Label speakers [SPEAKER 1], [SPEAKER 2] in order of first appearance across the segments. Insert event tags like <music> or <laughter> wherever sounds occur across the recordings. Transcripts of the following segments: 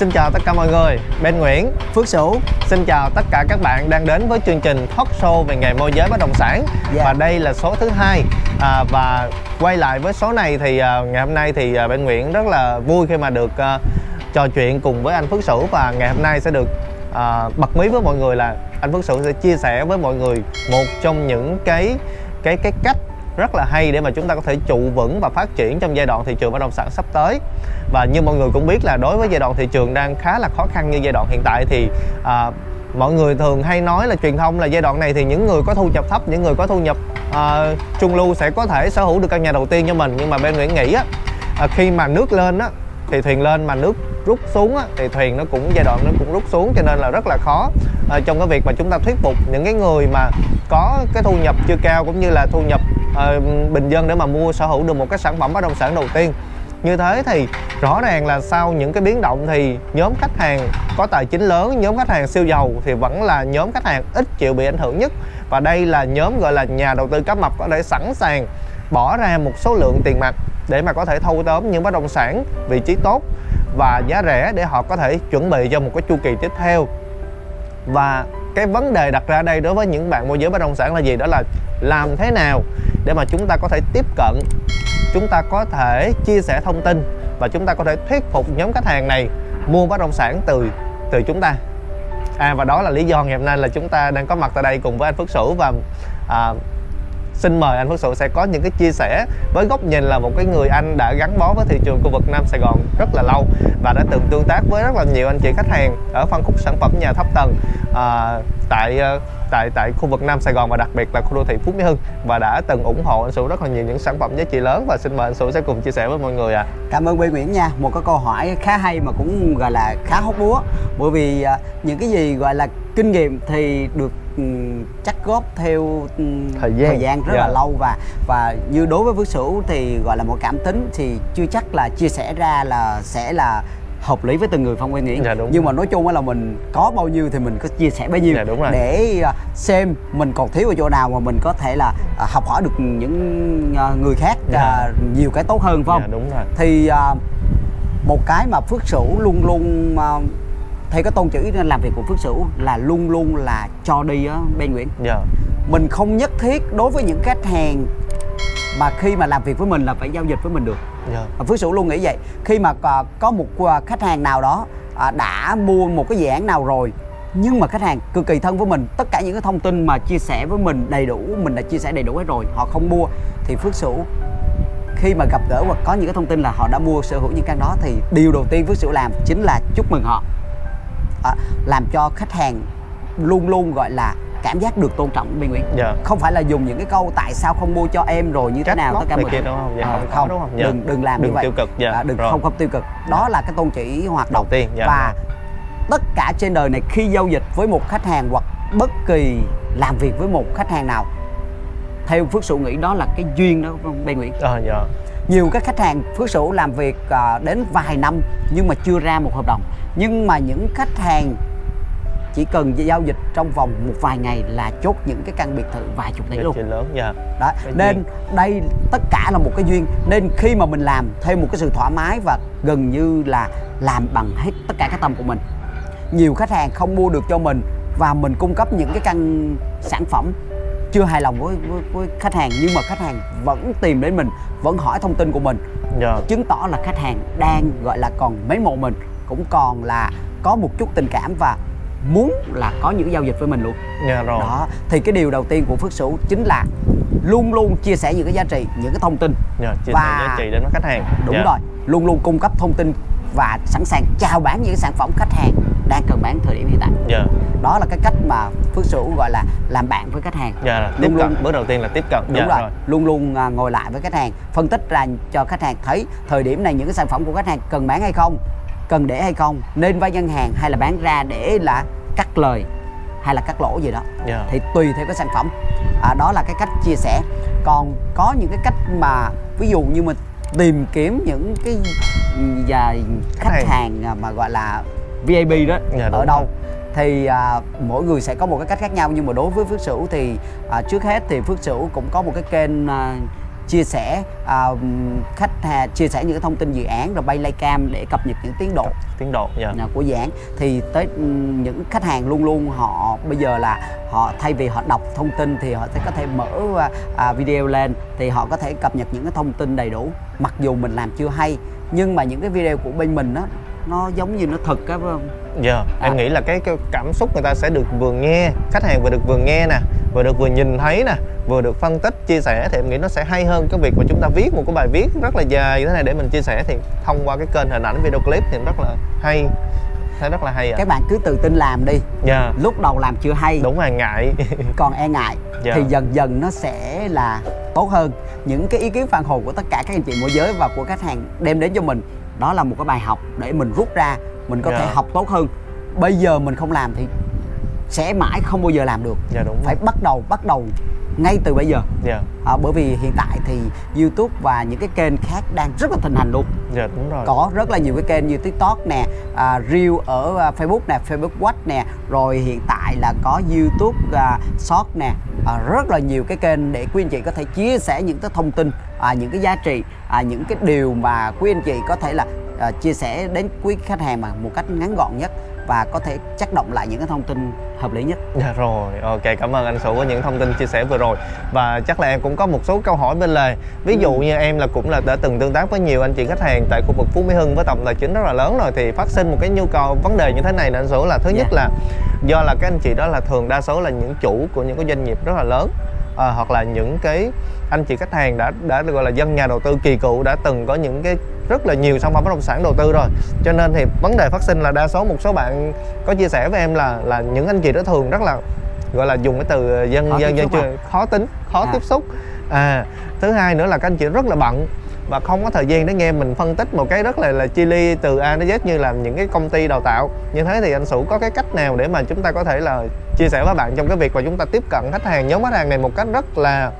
[SPEAKER 1] Xin chào tất cả mọi người, Ben Nguyễn
[SPEAKER 2] Phước Sửu.
[SPEAKER 1] Xin chào tất cả các bạn đang đến với chương trình talk show về nghề môi giới bất động sản.
[SPEAKER 2] Dạ.
[SPEAKER 1] Và đây là số thứ hai. À, Và quay lại với số này thì à, ngày hôm nay thì à, Ben Nguyễn rất là vui khi mà được à, trò chuyện cùng với anh Phước Sửu. Và ngày hôm nay sẽ được à, bật mí với mọi người là anh Phước Sửu sẽ chia sẻ với mọi người một trong những cái cái cái cách rất là hay để mà chúng ta có thể trụ vững và phát triển trong giai đoạn thị trường bất động sản sắp tới. Và như mọi người cũng biết là đối với giai đoạn thị trường đang khá là khó khăn như giai đoạn hiện tại thì à, mọi người thường hay nói là truyền thông là giai đoạn này thì những người có thu nhập thấp những người có thu nhập à, trung lưu sẽ có thể sở hữu được căn nhà đầu tiên cho mình. Nhưng mà bên Nguyễn nghĩ á à, khi mà nước lên á thì thuyền lên mà nước rút xuống á, thì thuyền nó cũng giai đoạn nó cũng rút xuống cho nên là rất là khó. À, trong cái việc mà chúng ta thuyết phục những cái người mà có cái thu nhập chưa cao cũng như là thu nhập Ờ, bình dân để mà mua sở hữu được một cái sản phẩm bất động sản đầu tiên. Như thế thì rõ ràng là sau những cái biến động thì nhóm khách hàng có tài chính lớn, nhóm khách hàng siêu giàu thì vẫn là nhóm khách hàng ít chịu bị ảnh hưởng nhất. Và đây là nhóm gọi là nhà đầu tư cá mập có thể sẵn sàng bỏ ra một số lượng tiền mặt để mà có thể thâu tóm những bất động sản vị trí tốt và giá rẻ để họ có thể chuẩn bị cho một cái chu kỳ tiếp theo. Và cái vấn đề đặt ra đây đối với những bạn môi giới bất động sản là gì? Đó là làm thế nào để mà chúng ta có thể tiếp cận chúng ta có thể chia sẻ thông tin và chúng ta có thể thuyết phục nhóm khách hàng này mua bất động sản từ từ chúng ta. À và đó là lý do ngày hôm nay là chúng ta đang có mặt tại đây cùng với anh Phước Sửu và à, xin mời anh Phước Sửu sẽ có những cái chia sẻ với góc nhìn là một cái người anh đã gắn bó với thị trường khu vực Nam Sài Gòn rất là lâu và đã từng tương tác với rất là nhiều anh chị khách hàng ở phân khúc sản phẩm nhà thấp tầng à, tại ờ, tại tại khu vực Nam Sài Gòn và đặc biệt là khu đô thị Phú Mỹ Hưng và đã từng ủng hộ anh Sửu rất là nhiều những sản phẩm giá trị lớn và xin mời anh Sửu sẽ cùng chia sẻ với mọi người ạ. À.
[SPEAKER 2] Cảm ơn Quy Nguyễn nha Một cái câu hỏi khá hay mà cũng gọi là khá hóc búa Bởi vì à, những cái gì gọi là kinh nghiệm thì được chắc góp theo ừm,
[SPEAKER 1] Thời gian.
[SPEAKER 2] rất
[SPEAKER 1] Dạ.
[SPEAKER 2] là lâu và và như đối với Phước Sửu thì gọi là một cảm tính thì chưa chắc là chia sẻ ra là sẽ là hợp lý với từng người Phong Quang Nguyễn
[SPEAKER 1] Dạ, đúng
[SPEAKER 2] nhưng
[SPEAKER 1] rồi.
[SPEAKER 2] mà nói chung là mình có bao nhiêu thì mình có chia sẻ bấy nhiêu
[SPEAKER 1] Dạ, đúng rồi.
[SPEAKER 2] để à, xem mình còn thiếu ở chỗ nào mà mình có thể là à, học hỏi được những à, người khác
[SPEAKER 1] Dạ.
[SPEAKER 2] nhiều cái tốt hơn phải không
[SPEAKER 1] Dạ, đúng rồi.
[SPEAKER 2] thì một cái mà Phước Sửu luôn luôn theo cái tôn chữ làm việc của Phước Sửu là luôn luôn là cho đi á Ben Nguyễn
[SPEAKER 1] Dạ.
[SPEAKER 2] mình không nhất thiết đối với những khách hàng mà khi mà làm việc với mình là phải giao dịch với mình được
[SPEAKER 1] Dạ.
[SPEAKER 2] Phước Sửu luôn nghĩ vậy khi mà có một à, khách hàng nào đó à, đã mua một cái dự án nào rồi nhưng mà khách hàng cực kỳ thân với mình tất cả những cái thông tin mà chia sẻ với mình đầy đủ mình đã chia sẻ đầy đủ hết rồi họ không mua thì Phước Sửu khi mà gặp gỡ hoặc có những cái thông tin là họ đã mua sở hữu những căn đó thì điều đầu tiên Phước Sửu làm chính là chúc mừng họ à, làm cho khách hàng luôn luôn gọi là cảm giác được tôn trọng bên Nguyễn
[SPEAKER 1] Dạ.
[SPEAKER 2] không phải là dùng những cái câu tại sao không mua cho em rồi như thế
[SPEAKER 1] Trách
[SPEAKER 2] nào
[SPEAKER 1] móc
[SPEAKER 2] tất cả mọi
[SPEAKER 1] kia đúng không? Dạ,
[SPEAKER 2] Ờ,
[SPEAKER 1] không
[SPEAKER 2] không
[SPEAKER 1] đúng không? Dạ.
[SPEAKER 2] đừng đừng làm
[SPEAKER 1] Đừng
[SPEAKER 2] như vậy
[SPEAKER 1] tiêu cực, dạ,
[SPEAKER 2] À, đừng
[SPEAKER 1] rồi.
[SPEAKER 2] không không tiêu cực đó là cái tôn chỉ hoạt động
[SPEAKER 1] Đầu tiên, dạ,
[SPEAKER 2] và
[SPEAKER 1] rồi.
[SPEAKER 2] tất cả trên đời này khi giao dịch với một khách hàng hoặc bất kỳ làm việc với một khách hàng nào theo Phước Sửu nghĩ đó là cái duyên đó Ben Nguyễn
[SPEAKER 1] Ờ, dạ.
[SPEAKER 2] Nhiều các khách hàng Phước Sửu làm việc à, đến vài năm nhưng mà chưa ra một hợp đồng. Nhưng mà những khách hàng chỉ cần giao dịch trong vòng một vài ngày là chốt những cái căn biệt thự vài chục tỷ luôn.
[SPEAKER 1] lớn, dạ.
[SPEAKER 2] đó
[SPEAKER 1] Cái
[SPEAKER 2] nên đây tất cả là một cái duyên. Nên khi mà mình làm theo một cái sự thoải mái và gần như là làm bằng hết tất cả cái tâm của mình. Nhiều khách hàng không mua được cho mình và mình cung cấp những cái căn sản phẩm chưa hài lòng với, với, với khách hàng nhưng mà khách hàng vẫn tìm đến mình vẫn hỏi thông tin của mình
[SPEAKER 1] Dạ.
[SPEAKER 2] chứng tỏ là khách hàng đang gọi là còn mến mộ mình cũng còn là có một chút tình cảm và muốn là có những giao dịch với mình luôn
[SPEAKER 1] Dạ rồi.
[SPEAKER 2] đó thì cái điều đầu tiên của Phước Sửu chính là luôn luôn chia sẻ những cái giá trị những cái thông tin
[SPEAKER 1] Dạ, chia
[SPEAKER 2] Và-
[SPEAKER 1] sẻ giá trị đến với khách hàng.
[SPEAKER 2] đúng
[SPEAKER 1] Dạ.
[SPEAKER 2] rồi luôn luôn cung cấp thông tin và sẵn sàng chào bán những sản phẩm khách hàng đang cần bán thời điểm hiện tại
[SPEAKER 1] Dạ.
[SPEAKER 2] đó là cái cách mà Phước Sửu gọi là làm bạn với khách hàng
[SPEAKER 1] Dạ là tiếp
[SPEAKER 2] Luôn
[SPEAKER 1] cận,
[SPEAKER 2] luôn-
[SPEAKER 1] bước đầu tiên là tiếp cận.
[SPEAKER 2] đúng
[SPEAKER 1] dạ,
[SPEAKER 2] rồi. luôn luôn à, ngồi lại với khách hàng phân tích ra cho khách hàng thấy thời điểm này những cái sản phẩm của khách hàng cần bán hay không cần để hay không nên vay ngân hàng hay là bán ra để là cắt lời hay là cắt lỗ gì đó
[SPEAKER 1] Dạ.
[SPEAKER 2] thì tùy theo cái sản phẩm à, đó là cái cách chia sẻ còn có những cái cách mà ví dụ như mình tìm kiếm những cái và khách
[SPEAKER 1] Khách
[SPEAKER 2] hàng à, mà gọi là VIP đó
[SPEAKER 1] Dạ,
[SPEAKER 2] ở đâu
[SPEAKER 1] rồi.
[SPEAKER 2] thì à, mỗi người sẽ có một cái cách khác nhau nhưng mà đối với Phước Sửu thì à, trước hết thì Phước Sửu cũng có một cái kênh à, chia sẻ à, khách hàng chia sẻ những cái thông tin dự án rồi bay livecam để cập nhật những tiến độ.
[SPEAKER 1] Tiến độ dạ.
[SPEAKER 2] À, của dự án. Thì tới ừm, những khách hàng luôn luôn họ bây giờ là họ thay vì họ đọc thông tin thì họ sẽ có thể mở à, video lên thì họ có thể cập nhật những cái thông tin đầy đủ. Mặc dù mình làm chưa hay nhưng mà những cái video của bên mình đó nó giống như nó thật á phải không?
[SPEAKER 1] Dạ, em
[SPEAKER 2] À.
[SPEAKER 1] nghĩ là cái, cái cảm xúc người ta sẽ được vừa nghe khách hàng vừa được vừa nghe nè vừa được vừa nhìn thấy nè vừa được phân tích chia sẻ thì em nghĩ nó sẽ hay hơn cái việc mà chúng ta viết một cái bài viết rất là dài như thế này để mình chia sẻ thì thông qua cái kênh hình ảnh video clip thì rất là hay thấy rất là hay ạ.
[SPEAKER 2] Các bạn cứ tự tin làm đi.
[SPEAKER 1] Dạ.
[SPEAKER 2] Lúc đầu làm chưa hay.
[SPEAKER 1] Đúng là ngại. <laughs>
[SPEAKER 2] Còn e ngại
[SPEAKER 1] Dạ.
[SPEAKER 2] thì dần dần nó sẽ là tốt hơn. Những cái ý kiến phản hồi của tất cả các anh chị môi giới và của khách hàng đem đến cho mình đó là một cái bài học để mình rút ra mình có
[SPEAKER 1] Dạ.
[SPEAKER 2] thể học tốt hơn. Bây giờ mình không làm thì sẽ mãi không bao giờ làm được.
[SPEAKER 1] Dạ đúng
[SPEAKER 2] phải bắt đầu bắt đầu ngay từ bây giờ.
[SPEAKER 1] Dạ.
[SPEAKER 2] À, bởi vì hiện tại thì YouTube và những cái kênh khác đang rất là thịnh hành luôn.
[SPEAKER 1] Dạ đúng rồi.
[SPEAKER 2] Có rất là nhiều cái kênh như TikTok nè, à, Reel ở à, Facebook nè, Facebook Watch nè, rồi hiện tại là có YouTube à, Short nè, à, rất là nhiều cái kênh để quý anh chị có thể chia sẻ những cái thông tin, à, những cái giá trị, à, những cái điều mà quý anh chị có thể là à, chia sẻ đến quý khách hàng mà một cách ngắn gọn nhất và có thể chắc động lại những cái thông tin hợp lý nhất.
[SPEAKER 1] Dạ rồi, ok cảm ơn anh Sủ với những thông tin chia sẻ vừa rồi Và chắc là em cũng có một số câu hỏi bên lề Ví dụ
[SPEAKER 2] Ừ.
[SPEAKER 1] như em là cũng là đã từng tương tác với nhiều anh chị khách hàng tại khu vực Phú Mỹ Hưng với tổng tài chính rất là lớn rồi Thì phát sinh một cái nhu cầu vấn đề như thế này anh Sủ là thứ nhất
[SPEAKER 2] Dạ.
[SPEAKER 1] là Do là các anh chị đó là thường đa số là những chủ của những cái doanh nghiệp rất là lớn à, Hoặc là những cái anh chị khách hàng đã đã gọi là dân nhà đầu tư kỳ cựu đã từng có những cái rất là nhiều sản phẩm bất động sản đầu tư rồi. Cho nên thì vấn đề phát sinh là đa số một số bạn có chia sẻ với em là là những anh chị đó thường rất là gọi là dùng cái từ dân
[SPEAKER 2] Khó
[SPEAKER 1] dân dân chưa khó tính khó
[SPEAKER 2] À.
[SPEAKER 1] tiếp xúc. À thứ hai nữa là các anh chị rất là bận và không có thời gian để nghe mình phân tích một cái rất là là chi ly từ A đến Z như là những cái công ty đào tạo. Như thế thì anh Sủ có cái cách nào để mà chúng ta có thể là chia sẻ với bạn trong cái việc mà chúng ta tiếp cận khách hàng nhóm khách hàng này một cách rất là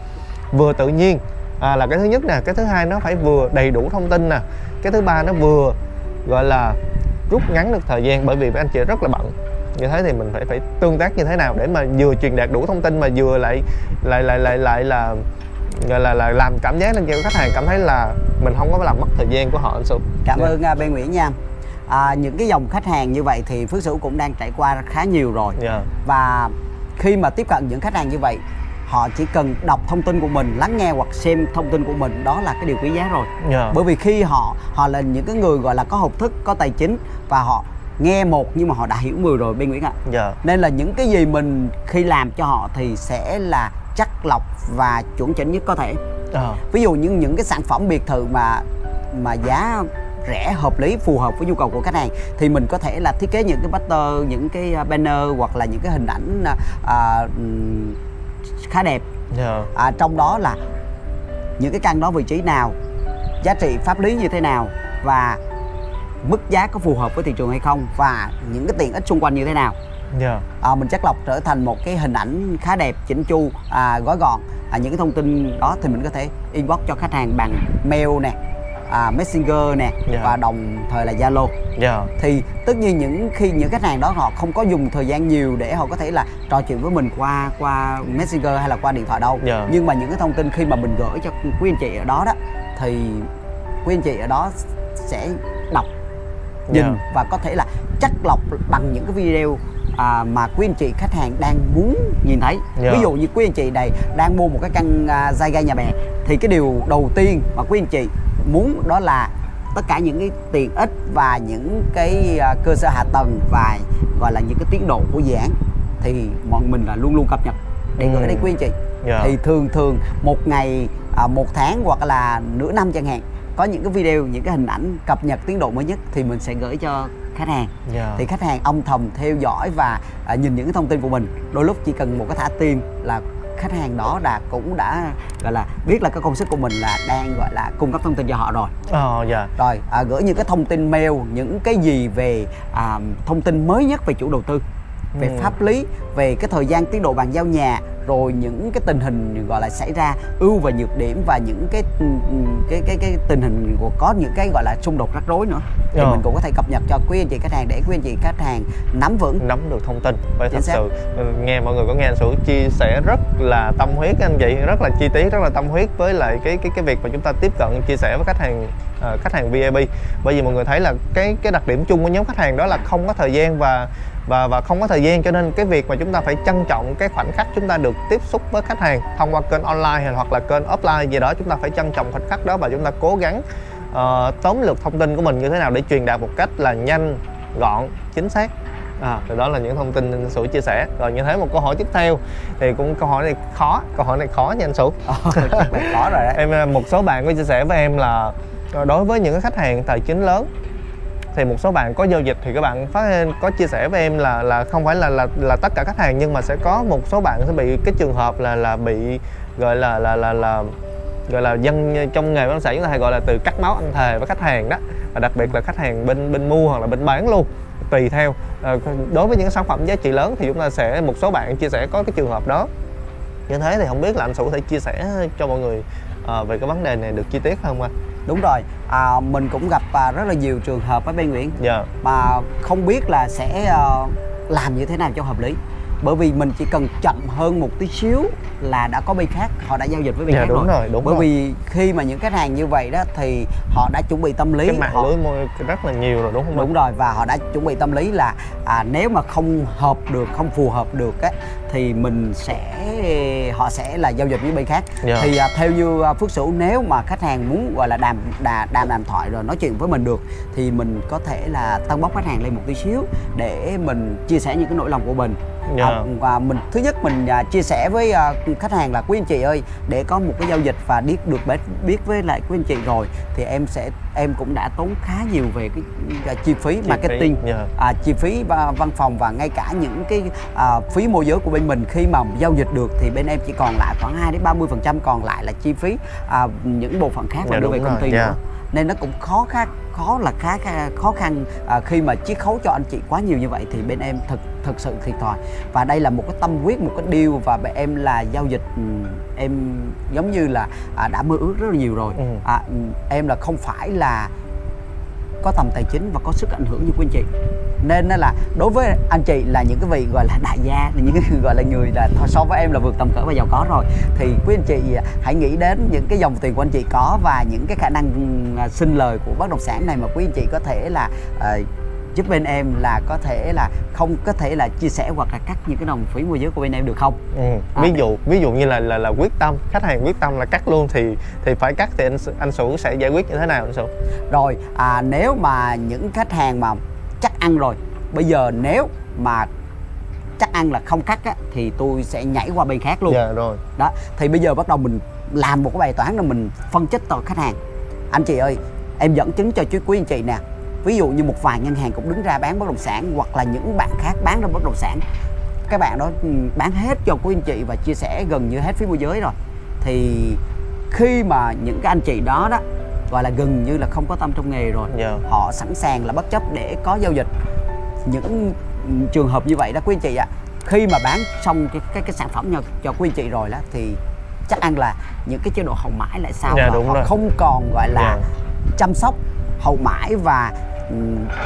[SPEAKER 1] vừa tự nhiên à, là cái thứ nhất nè cái thứ hai nó phải vừa đầy đủ thông tin nè cái thứ ba nó vừa gọi là rút ngắn được thời gian bởi vì anh chị rất là bận như thế thì mình phải phải tương tác như thế nào để mà vừa truyền đạt đủ thông tin mà vừa lại lại lại lại lại là gọi là là làm cảm giác lên cho khách hàng cảm thấy là mình không có làm mất thời gian của họ anh Sủ
[SPEAKER 2] Cảm
[SPEAKER 1] Dạ.
[SPEAKER 2] ơn à, Ben Nguyễn nha. À, những cái dòng khách hàng như vậy thì Phước Sửu cũng đang trải qua khá nhiều rồi.
[SPEAKER 1] Dạ.
[SPEAKER 2] và khi mà tiếp cận những khách hàng như vậy họ chỉ cần đọc thông tin của mình lắng nghe hoặc xem thông tin của mình đó là cái điều quý giá rồi
[SPEAKER 1] Dạ.
[SPEAKER 2] bởi vì khi họ họ là những cái người gọi là có học thức có tài chính và họ nghe một nhưng mà họ đã hiểu mười rồi bên Nguyễn ạ
[SPEAKER 1] Dạ.
[SPEAKER 2] nên là những cái gì mình khi làm cho họ thì sẽ là chắc lọc và chuẩn chỉnh nhất có thể
[SPEAKER 1] Ờ.
[SPEAKER 2] ví dụ như những cái sản phẩm biệt thự mà mà giá rẻ hợp lý phù hợp với nhu cầu của khách hàng thì mình có thể là thiết kế những cái banner những cái à, banner hoặc là những cái hình ảnh à, à, ừm, khá đẹp
[SPEAKER 1] Dạ.
[SPEAKER 2] à, trong đó là những cái căn đó vị trí nào giá trị pháp lý như thế nào và mức giá có phù hợp với thị trường hay không và những cái tiện ích xung quanh như thế nào
[SPEAKER 1] Dạ.
[SPEAKER 2] à, mình chắc lọc trở thành một cái hình ảnh khá đẹp chỉnh chu à, gói gọn à, những cái thông tin đó thì mình có thể inbox cho khách hàng bằng mail nè à, messenger nè
[SPEAKER 1] Dạ.
[SPEAKER 2] và đồng thời là zalo
[SPEAKER 1] Dạ.
[SPEAKER 2] thì tất nhiên những khi những khách hàng đó họ không có dùng thời gian nhiều để họ có thể là trò chuyện với mình qua qua messenger hay là qua điện thoại đâu
[SPEAKER 1] Dạ.
[SPEAKER 2] nhưng mà những cái thông tin khi mà mình gửi cho quý anh chị ở đó đó thì quý anh chị ở đó sẽ đọc nhìn
[SPEAKER 1] Dạ.
[SPEAKER 2] và có thể là chắc lọc bằng những cái video à, mà quý anh chị khách hàng đang muốn nhìn thấy
[SPEAKER 1] Dạ.
[SPEAKER 2] ví dụ như quý anh chị này đang mua một cái căn à, dai gai nhà bè thì cái điều đầu tiên mà quý anh chị muốn đó là tất cả những cái tiện ích và những cái à, cơ sở hạ tầng và gọi là những cái tiến độ của dự án thì bọn mình là luôn luôn cập nhật để gửi
[SPEAKER 1] Ừ.
[SPEAKER 2] đến quý anh chị
[SPEAKER 1] Dạ.
[SPEAKER 2] thì thường thường một ngày à, một tháng hoặc là nửa năm chẳng hạn có những cái video những cái hình ảnh cập nhật tiến độ mới nhất thì mình sẽ gửi cho khách hàng
[SPEAKER 1] Dạ.
[SPEAKER 2] thì khách hàng âm thầm theo dõi và à, nhìn những cái thông tin của mình đôi lúc chỉ cần một cái thả tim là khách hàng đó đã cũng đã gọi là biết là cái công sức của mình là đang gọi là cung cấp thông tin cho họ rồi
[SPEAKER 1] Ờ, dạ.
[SPEAKER 2] rồi à, gửi những cái thông tin mail những cái gì về à, thông tin mới nhất về chủ đầu tư về
[SPEAKER 1] Ừ.
[SPEAKER 2] pháp lý về cái thời gian tiến độ bàn giao nhà rồi những cái tình hình gọi là xảy ra ưu và nhược điểm và những cái ừ, ừ, cái cái cái tình hình của có những cái gọi là xung đột rắc rối nữa thì
[SPEAKER 1] Ờ.
[SPEAKER 2] mình cũng có thể cập nhật cho quý anh chị khách hàng để quý anh chị khách hàng nắm vững
[SPEAKER 1] nắm được thông tin và
[SPEAKER 2] Chính
[SPEAKER 1] thật
[SPEAKER 2] xác.
[SPEAKER 1] sự ừ, nghe mọi người có nghe anh Sửu chia sẻ rất là tâm huyết anh chị rất là chi tiết rất là tâm huyết với lại cái cái cái việc mà chúng ta tiếp cận chia sẻ với khách hàng ờ, khách hàng VIP bởi vì mọi người thấy là cái cái đặc điểm chung của nhóm khách hàng đó là không có thời gian và và và không có thời gian cho nên cái việc mà chúng ta phải trân trọng cái khoảnh khắc chúng ta được tiếp xúc với khách hàng thông qua kênh online hay hoặc là kênh offline gì đó chúng ta phải trân trọng khoảnh khắc đó và chúng ta cố gắng ờ, tóm lược thông tin của mình như thế nào để truyền đạt một cách là nhanh gọn chính xác. À, thì đó là những thông tin anh Sửu chia sẻ. Rồi như thế một câu hỏi tiếp theo thì cũng câu hỏi này khó câu hỏi này khó nha anh Sửu. <laughs>
[SPEAKER 2] Ờ, có rồi đấy.
[SPEAKER 1] Em một số bạn có chia sẻ với em là đối với những khách hàng tài chính lớn thì một số bạn có giao dịch thì các bạn phát có chia sẻ với em là là không phải là là là tất cả khách hàng, nhưng mà sẽ có một số bạn sẽ bị cái trường hợp là là bị, gọi là là là là, gọi là dân trong nghề bất động sản chúng ta hay gọi là từ cắt máu ăn thề với khách hàng đó. Và đặc biệt là khách hàng bên bên mua hoặc là bên bán luôn, tùy theo. Ờ, đối với những sản phẩm giá trị lớn thì chúng ta sẽ, một số bạn chia sẻ có cái trường hợp đó. Như thế thì không biết là anh Sủ có thể chia sẻ cho mọi người ờ, về cái vấn đề này được chi tiết không anh?
[SPEAKER 2] Đúng rồi. À, mình cũng gặp à, rất là nhiều trường hợp ở bên Nguyễn.
[SPEAKER 1] Dạ.
[SPEAKER 2] mà không biết là sẽ ờ, làm như thế nào cho hợp lý bởi vì mình chỉ cần chậm hơn một tí xíu là đã có bên khác họ đã giao dịch với bên
[SPEAKER 1] Dạ,
[SPEAKER 2] khác
[SPEAKER 1] đúng
[SPEAKER 2] rồi.
[SPEAKER 1] rồi, đúng
[SPEAKER 2] bởi
[SPEAKER 1] rồi.
[SPEAKER 2] vì khi mà những khách hàng như vậy đó thì họ đã chuẩn bị tâm lý
[SPEAKER 1] Cái mạng
[SPEAKER 2] họ,
[SPEAKER 1] lưới môi rất là nhiều rồi đúng không
[SPEAKER 2] đúng rồi và họ đã chuẩn bị tâm lý là à, nếu mà không hợp được không phù hợp được á thì mình sẽ họ sẽ là giao dịch với bên khác
[SPEAKER 1] Dạ.
[SPEAKER 2] thì à, theo như à, Phước Sửu nếu mà khách hàng muốn gọi là đàm đà, đàm đàm thoại rồi nói chuyện với mình được thì mình có thể là tăng bốc khách hàng lên một tí xíu để mình chia sẻ những cái nỗi lòng của mình
[SPEAKER 1] Dạ.
[SPEAKER 2] À, và mình thứ nhất mình à, chia sẻ với à, khách hàng là quý anh chị ơi để có một cái giao dịch và biết được biết, với lại quý anh chị rồi thì em sẽ em cũng đã tốn khá nhiều về cái, cái chi phí
[SPEAKER 1] Chi
[SPEAKER 2] marketing
[SPEAKER 1] phí, dạ.
[SPEAKER 2] à, chi phí va- văn phòng và ngay cả những cái à, phí môi giới của bên mình khi mà giao dịch được thì bên em chỉ còn lại khoảng 2 đến 30 phần trăm còn lại là chi phí à, những bộ phận khác mà
[SPEAKER 1] Dạ,
[SPEAKER 2] đưa về công ty
[SPEAKER 1] dạ.
[SPEAKER 2] nữa nên nó cũng khó khăn khó là khá, khá khó khăn à, khi mà chiết khấu cho anh chị quá nhiều như vậy thì bên em thực thực sự thiệt thòi và đây là một cái tâm huyết một cái deal và em là giao dịch ừm, em giống như là à, đã mơ ước rất là nhiều rồi.
[SPEAKER 1] Ừ.
[SPEAKER 2] à, ừm, em là không phải là có tầm tài chính và có sức ảnh hưởng như quý anh chị. Nên là đối với anh chị là những cái vị gọi là đại gia là những gọi là người là so với em là vượt tầm cỡ và giàu có rồi. Thì quý anh chị hãy nghĩ đến những cái dòng tiền của anh chị có và những cái khả năng à, sinh lời của bất động sản này mà quý anh chị có thể là à, giúp bên em là có thể là không có thể là chia sẻ hoặc là cắt những cái đồng phí môi giới của bên em được không
[SPEAKER 1] Ừ.
[SPEAKER 2] À,
[SPEAKER 1] ví dụ ví dụ như là là là quyết tâm khách hàng quyết tâm là cắt luôn thì thì phải cắt thì anh anh Sủ sẽ giải quyết như thế nào anh Sủ?
[SPEAKER 2] Rồi à, nếu mà những khách hàng mà chắc ăn rồi Bây giờ nếu mà chắc ăn là không cắt á, thì tôi sẽ nhảy qua bên khác luôn
[SPEAKER 1] Dạ rồi.
[SPEAKER 2] đó thì bây giờ bắt đầu mình làm một cái bài toán là mình phân tích tội khách hàng anh chị ơi em dẫn chứng cho chú quý anh chị nè ví dụ như một vài ngân hàng cũng đứng ra bán bất động sản hoặc là những bạn khác bán ra bất động sản các bạn đó ừ, bán hết cho quý anh chị và chia sẻ gần như hết phí môi giới rồi thì khi mà những cái anh chị đó đó gọi là gần như là không có tâm trong nghề rồi
[SPEAKER 1] Dạ.
[SPEAKER 2] họ sẵn sàng là bất chấp để có giao dịch những trường hợp như vậy đó quý anh chị ạ khi mà bán xong cái cái, cái sản phẩm cho, cho quý anh chị rồi đó thì chắc ăn là những cái chế độ hậu mãi lại sao
[SPEAKER 1] Dạ,
[SPEAKER 2] và họ
[SPEAKER 1] rồi.
[SPEAKER 2] không còn gọi là
[SPEAKER 1] Dạ.
[SPEAKER 2] chăm sóc hậu mãi và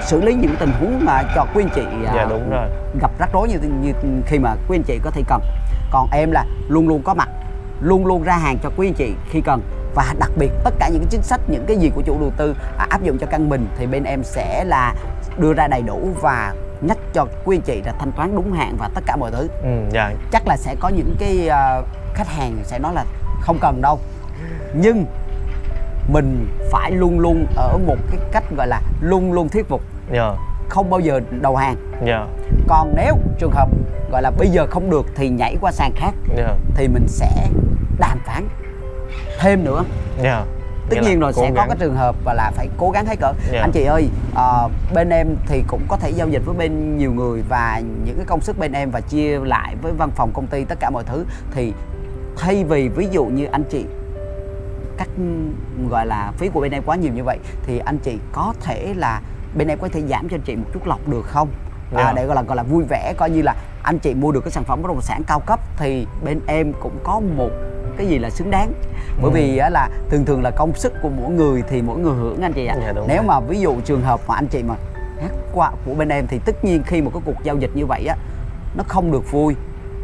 [SPEAKER 2] xử lý những tình huống mà cho quý anh chị à,
[SPEAKER 1] Dạ đúng rồi.
[SPEAKER 2] gặp rắc rối như, như khi mà quý anh chị có thể cần còn em là luôn luôn có mặt luôn luôn ra hàng cho quý anh chị khi cần và đặc biệt tất cả những cái chính sách những cái gì của chủ đầu tư à, áp dụng cho căn mình thì bên em sẽ là đưa ra đầy đủ và nhắc cho quý anh chị là thanh toán đúng hạn và tất cả mọi thứ
[SPEAKER 1] Ừ, dạ.
[SPEAKER 2] chắc là sẽ có những cái à, khách hàng sẽ nói là không cần đâu nhưng mình phải luôn luôn ở một cái cách gọi là luôn luôn thuyết phục
[SPEAKER 1] Dạ.
[SPEAKER 2] không bao giờ đầu hàng
[SPEAKER 1] Dạ.
[SPEAKER 2] còn nếu trường hợp gọi là bây giờ không được thì nhảy qua sàn khác
[SPEAKER 1] Dạ.
[SPEAKER 2] thì mình sẽ đàm phán thêm nữa
[SPEAKER 1] Dạ.
[SPEAKER 2] tất nhiên rồi sẽ có
[SPEAKER 1] gắng.
[SPEAKER 2] cái trường hợp và là phải cố gắng hết cỡ
[SPEAKER 1] Dạ.
[SPEAKER 2] anh chị ơi ờ, bên em thì cũng có thể giao dịch với bên nhiều người và những cái công sức bên em và chia lại với văn phòng công ty tất cả mọi thứ thì thay vì ví dụ như anh chị cắt gọi là phí của bên em quá nhiều như vậy thì anh chị có thể là bên em có thể giảm cho anh chị một chút lọc được không à,
[SPEAKER 1] Dạ.
[SPEAKER 2] để gọi là gọi là vui vẻ coi như là anh chị mua được cái sản phẩm bất động sản cao cấp thì bên em cũng có một cái gì là xứng đáng bởi
[SPEAKER 1] Ừ.
[SPEAKER 2] vì á là thường thường là công sức của mỗi người thì mỗi người hưởng anh chị ạ
[SPEAKER 1] Dạ, đúng
[SPEAKER 2] nếu
[SPEAKER 1] rồi.
[SPEAKER 2] mà ví dụ trường hợp mà anh chị mà hát qua của bên em thì tất nhiên khi một cái cuộc giao dịch như vậy á nó không được vui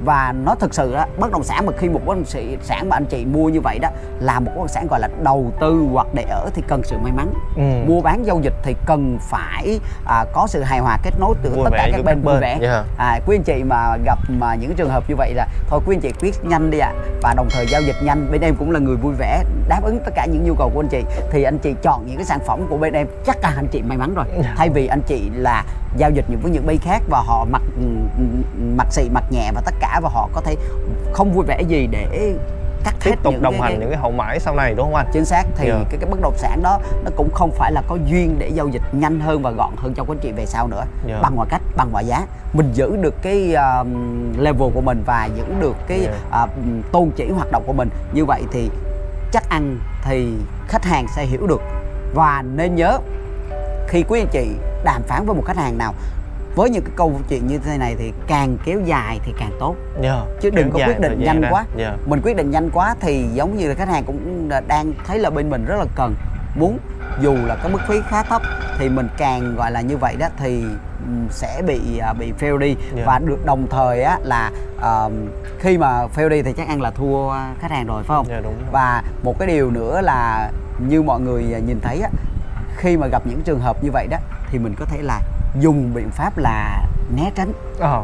[SPEAKER 2] và nó thực sự á bất động sản mà khi một bất động sĩ- sản mà anh chị mua như vậy đó là một bất động sản gọi là đầu tư hoặc để ở thì cần sự may mắn.
[SPEAKER 1] Ừ.
[SPEAKER 2] mua bán giao dịch thì cần phải à, có sự hài hòa kết nối từ
[SPEAKER 1] Vui
[SPEAKER 2] tất cả các bên vui vẻ.
[SPEAKER 1] dạ.
[SPEAKER 2] à, quý anh chị mà gặp mà những trường hợp như vậy là thôi quý anh chị quyết nhanh đi ạ. Và đồng thời giao dịch nhanh bên em cũng là người vui vẻ đáp ứng tất cả những nhu cầu của anh chị. Thì anh chị chọn những cái sản phẩm của bên em chắc là anh chị may mắn rồi. Thay vì anh chị là giao dịch những với những bên khác và họ mặc mặc xị mặc nhẹ và tất cả và họ có thể không vui vẻ gì để cắt hết
[SPEAKER 1] tiếp tục
[SPEAKER 2] những
[SPEAKER 1] đồng
[SPEAKER 2] cái-
[SPEAKER 1] hành
[SPEAKER 2] cái-
[SPEAKER 1] những cái hậu mãi sau này đúng không anh
[SPEAKER 2] chính xác thì
[SPEAKER 1] Dạ.
[SPEAKER 2] cái cái bất động sản đó nó cũng không phải là có duyên để giao dịch nhanh hơn và gọn hơn cho quý anh chị về sau nữa
[SPEAKER 1] Dạ.
[SPEAKER 2] bằng mọi cách bằng mọi giá mình giữ được cái um, level của mình và giữ được cái
[SPEAKER 1] Dạ.
[SPEAKER 2] à, tôn chỉ hoạt động của mình như vậy thì chắc ăn thì khách hàng sẽ hiểu được và nên nhớ khi quý anh chị đàm phán với một khách hàng nào với những cái câu chuyện như thế này thì càng kéo dài thì càng tốt
[SPEAKER 1] Dạ.
[SPEAKER 2] chứ đừng có quyết định nhanh
[SPEAKER 1] ra.
[SPEAKER 2] quá
[SPEAKER 1] Dạ.
[SPEAKER 2] mình quyết định nhanh quá thì giống như là khách hàng cũng đang thấy là bên mình rất là cần muốn dù là cái mức phí khá thấp thì mình càng gọi là như vậy đó thì sẽ bị à, bị fail đi
[SPEAKER 1] Dạ.
[SPEAKER 2] và được đồng thời á là ờm, khi mà fail đi thì chắc ăn là thua khách hàng rồi phải không
[SPEAKER 1] Dạ, đúng rồi.
[SPEAKER 2] và một cái điều nữa là như mọi người nhìn thấy á khi mà gặp những trường hợp như vậy đó thì mình có thể là dùng biện pháp là né tránh.
[SPEAKER 1] Ờ.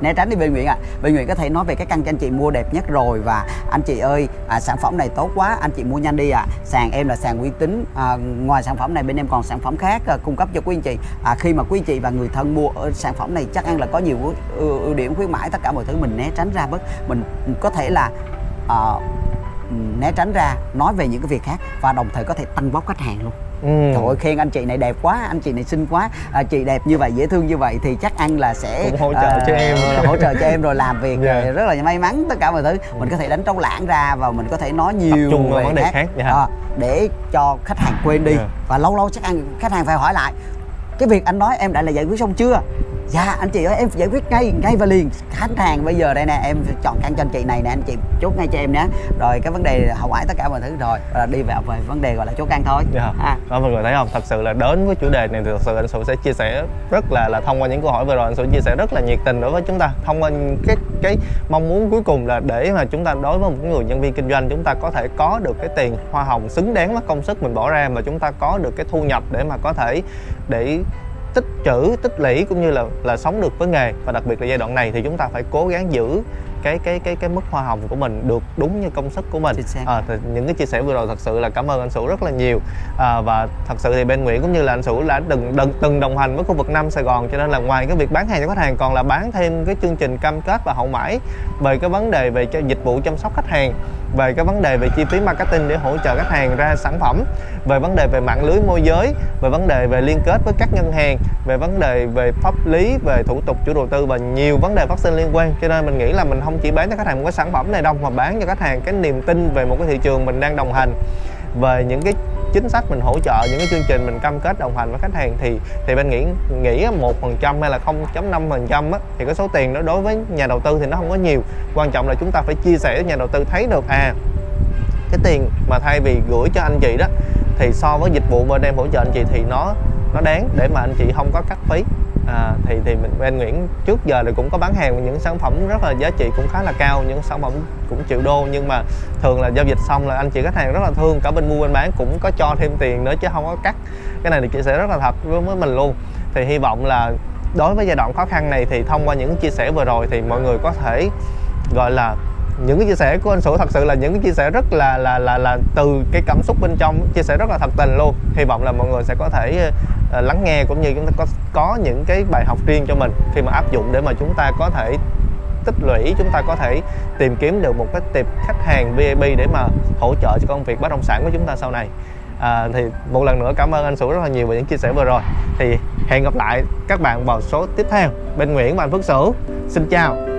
[SPEAKER 2] né tránh đi bên Nguyễn ạ. Bên Nguyễn có thể nói về cái căn cho anh chị mua đẹp nhất rồi và anh chị ơi à, sản phẩm này tốt quá anh chị mua nhanh đi ạ. Sàn em là sàn uy tín à, ngoài sản phẩm này bên em còn sản phẩm khác à, cung cấp cho quý anh chị. À, khi mà quý anh chị và người thân mua ở sản phẩm này chắc ăn là có nhiều ưu, ưu, ưu điểm khuyến mãi tất cả mọi thứ mình né tránh ra bớt. Mình có thể là à, né tránh ra nói về những cái việc khác và đồng thời có thể tăng bóc khách hàng luôn
[SPEAKER 1] Ừ.
[SPEAKER 2] Trời ơi khen anh chị này đẹp quá, anh chị này xinh quá, à, chị đẹp như vậy dễ thương như vậy thì chắc ăn là sẽ
[SPEAKER 1] Cũng hỗ trợ cho em.
[SPEAKER 2] hỗ trợ cho em rồi làm việc
[SPEAKER 1] Dạ.
[SPEAKER 2] rồi rất là may mắn tất cả mọi thứ. Mình có thể đánh trống lãng ra và mình có thể nói nhiều
[SPEAKER 1] trung vào
[SPEAKER 2] về
[SPEAKER 1] vấn đề khác, dạ.
[SPEAKER 2] À, để cho khách hàng quên đi
[SPEAKER 1] Dạ.
[SPEAKER 2] và lâu lâu chắc ăn khách hàng phải hỏi lại cái việc anh nói em đã là giải quyết xong chưa? Dạ anh chị ơi em giải quyết ngay ngay và liền khách hàng bây giờ đây nè em chọn căn cho anh chị này nè anh chị chốt ngay cho em nhé rồi cái vấn đề hậu mãi tất cả mọi thứ rồi và đi vào về vấn đề gọi là chốt căn thôi
[SPEAKER 1] Dạ.
[SPEAKER 2] à,
[SPEAKER 1] Đó mọi người thấy không? Thật sự là đến với chủ đề này thì thật sự anh Sủ sẽ chia sẻ rất là là thông qua những câu hỏi vừa rồi anh Sủ chia sẻ rất là nhiệt tình đối với chúng ta thông qua cái cái mong muốn cuối cùng là để mà chúng ta đối với một người nhân viên kinh doanh chúng ta có thể có được cái tiền hoa hồng xứng đáng với công sức mình bỏ ra và chúng ta có được cái thu nhập để mà có thể để tích trữ, tích lũy cũng như là là sống được với nghề. Và đặc biệt là giai đoạn này thì chúng ta phải cố gắng giữ cái cái cái cái mức hoa hồng của mình được đúng như công sức của mình. À, thì những cái chia sẻ vừa rồi thật sự là cảm ơn anh Sủ rất là nhiều. À, và thật sự thì bên Nguyễn cũng như là anh Sủ đã từng từng, từng đồng hành với khu vực Nam Sài Gòn cho nên là ngoài cái việc bán hàng cho khách hàng còn là bán thêm cái chương trình cam kết và hậu mãi về cái vấn đề về cho dịch vụ chăm sóc khách hàng về cái vấn đề về chi phí marketing để hỗ trợ khách hàng ra sản phẩm về vấn đề về mạng lưới môi giới về vấn đề về liên kết với các ngân hàng về vấn đề về pháp lý về thủ tục chủ đầu tư và nhiều vấn đề phát sinh liên quan. Cho nên mình nghĩ là mình không chỉ bán cho khách hàng một cái sản phẩm này đâu, mà bán cho khách hàng cái niềm tin về một cái thị trường mình đang đồng hành. Về những cái chính sách mình hỗ trợ, những cái chương trình mình cam kết đồng hành với khách hàng thì thì bên nghĩ nghĩ một phần trăm hay là 0.5 phần trăm thì cái số tiền đó đối với nhà đầu tư thì nó không có nhiều. Quan trọng là chúng ta phải chia sẻ với nhà đầu tư thấy được à cái tiền mà thay vì gửi cho anh chị đó, thì so với dịch vụ bên em hỗ trợ anh chị thì nó nó đáng để mà anh chị không có cắt phí à, thì thì mình bên Nguyễn trước giờ thì cũng có bán hàng những sản phẩm rất là giá trị cũng khá là cao những sản phẩm cũng triệu đô nhưng mà thường là giao dịch xong là anh chị khách hàng rất là thương cả bên mua bên bán cũng có cho thêm tiền nữa chứ không có cắt. Cái này thì chia sẻ rất là thật với với mình luôn. Thì hy vọng là đối với giai đoạn khó khăn này thì thông qua những chia sẻ vừa rồi thì mọi người có thể gọi là những cái chia sẻ của anh Sủ thật sự là những cái chia sẻ rất là là là là từ cái cảm xúc bên trong chia sẻ rất là thật tình luôn. Hy vọng là mọi người sẽ có thể uh, lắng nghe cũng như chúng ta có có những cái bài học riêng cho mình khi mà áp dụng để mà chúng ta có thể tích lũy chúng ta có thể tìm kiếm được một cái tiệp khách hàng VIP để mà hỗ trợ cho công việc bất động sản của chúng ta sau này. À, thì một lần nữa cảm ơn anh Sủ rất là nhiều về những chia sẻ vừa rồi. Thì hẹn gặp lại các bạn vào số tiếp theo. Bên Nguyễn và anh Phước Sửu xin chào.